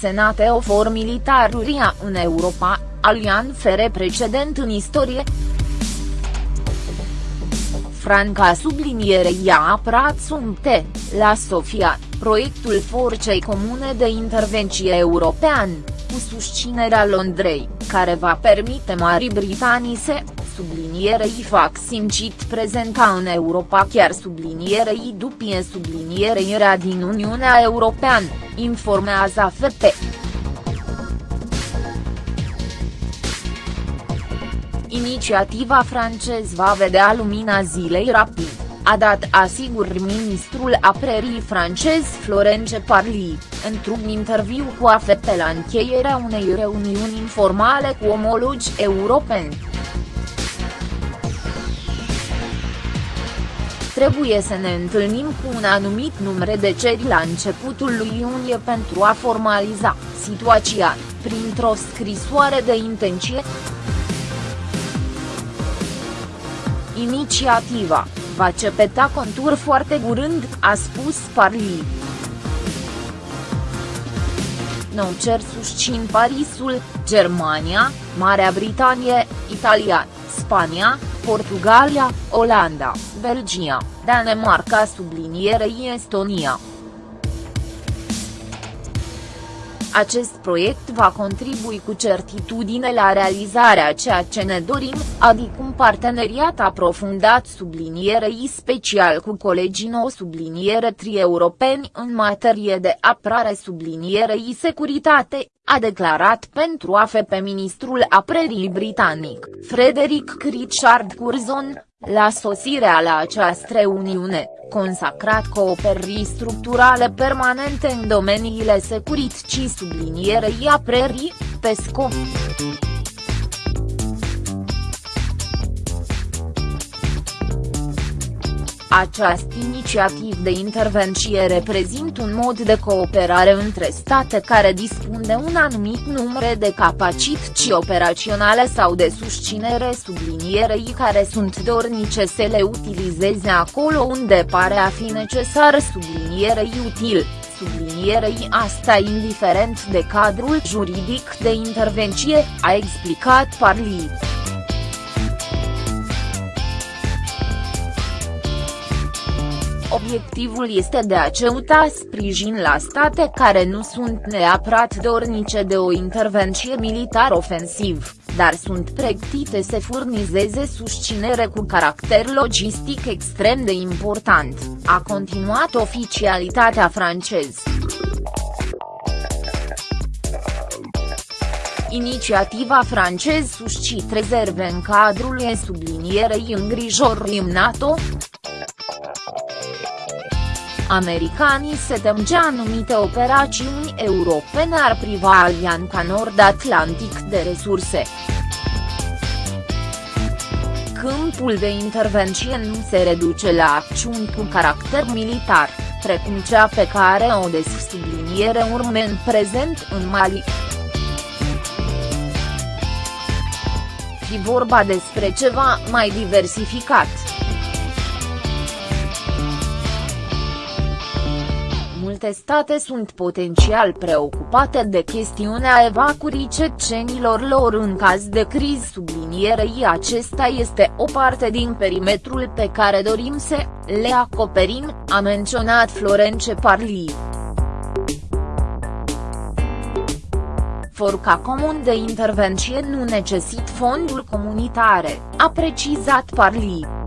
Senate ofor militaruria în Europa, alian fere precedent în istorie. Franca sublinierei a apărat sumte, la Sofia, proiectul Forcei Comune de Intervenție European, cu susținerea Londrei, care va permite Marii Britanii să, sublinierei fac simcit prezenta în Europa chiar sublinierei dupie sublinierei era din Uniunea Europeană, informează AFP. Inițiativa francez va vedea lumina zilei rapid, a dat asigur ministrul aprerii francez Florence Parly, într-un interviu cu AFP la încheierea unei reuniuni informale cu omologi europeni. Trebuie să ne întâlnim cu un anumit număr de ceri la începutul lui iunie pentru a formaliza situația, printr-o scrisoare de intenție. Inițiativa va cepeta contur foarte curând, a spus Parly. Nou cer susțin Parisul, Germania, Marea Britanie, Italia, Spania, Portugalia, Olanda, Belgia, Danemarca sublinierei Estonia. Acest proiect va contribui cu certitudine la realizarea ceea ce ne dorim, adică un parteneriat aprofundat sublinierei special cu colegii nou subliniere tri-europeni în materie de apărare sublinierei securitate, a declarat pentru AFP ministrul aprerii britanic, Frederick Richard Curzon, la sosirea la această reuniune, consacrat cooperării structurale permanente în domeniile securității sublinierei aprerii, PESCO. Această inițiativ de intervenție reprezintă un mod de cooperare între state care dispun de un anumit număr de capacități operaționale sau de susținere sublinierei care sunt dornice să le utilizeze acolo unde pare a fi necesar sublinierei util sublinierei asta indiferent de cadrul juridic de intervenție, a explicat Parli. Obiectivul este de a ceuta sprijin la state care nu sunt neapărat dornice de o intervenție militar ofensiv, dar sunt pregătite să furnizeze susținere cu caracter logistic extrem de important, a continuat oficialitatea franceză. Inițiativa francez suscit rezerve în cadrul sublinierei îngrijorii NATO, Americanii se tem ce anumite operațiuni europene ar priva Alianța Nord-Atlantic de resurse. Câmpul de intervenție nu se reduce la acțiuni cu caracter militar, precum cea pe care o subliniere urme în prezent în Mali. Fi vorba despre ceva mai diversificat. Multe state sunt potențial preocupate de chestiunea evacuării cecenilor lor în caz de criz sublinierei acesta este o parte din perimetrul pe care dorim să le acoperim, a menționat Florence Parly. Forca comun de intervenție nu necesită fonduri comunitare, a precizat Parly.